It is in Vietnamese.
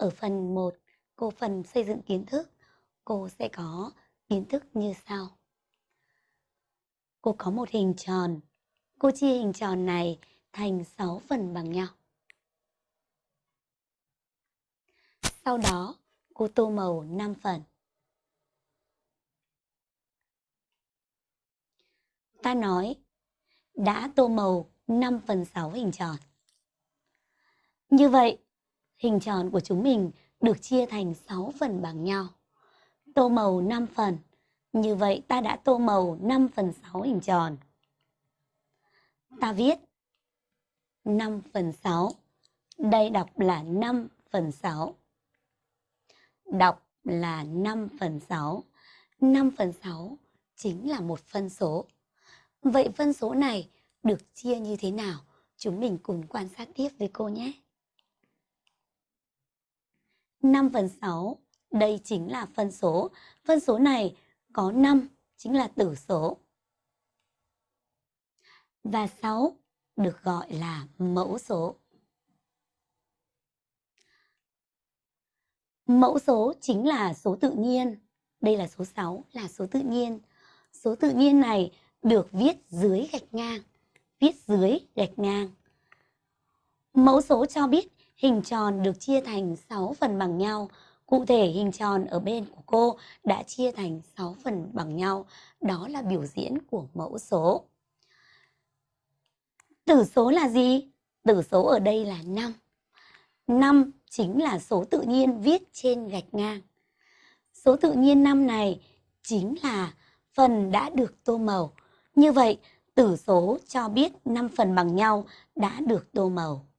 Ở phần 1, cô phần xây dựng kiến thức, cô sẽ có kiến thức như sau. Cô có một hình tròn. Cô chia hình tròn này thành 6 phần bằng nhau. Sau đó, cô tô màu 5 phần. Ta nói đã tô màu 5 phần 6 hình tròn. Như vậy, hình tròn của chúng mình được chia thành 6 phần bằng nhau. Tô màu 5 phần. Như vậy ta đã tô màu 5 phần 6 hình tròn. Ta viết 5 phần 6. Đây đọc là 5 phần 6. Đọc là 5 phần 6. 5 phần 6 chính là một phân số. Vậy phân số này được chia như thế nào? Chúng mình cùng quan sát tiếp với cô nhé. 5 phần 6, đây chính là phân số. Phân số này có 5 chính là tử số. Và 6 được gọi là mẫu số. Mẫu số chính là số tự nhiên. Đây là số 6 là số tự nhiên. Số tự nhiên này được viết dưới gạch ngang. Viết dưới gạch ngang. Mẫu số cho biết hình tròn được chia thành 6 phần bằng nhau. Cụ thể hình tròn ở bên của cô đã chia thành 6 phần bằng nhau. Đó là biểu diễn của mẫu số. Tử số là gì? Tử số ở đây là 5. 5 chính là số tự nhiên viết trên gạch ngang. Số tự nhiên 5 này chính là phần đã được tô màu. Như vậy, tử số cho biết 5 phần bằng nhau đã được tô màu.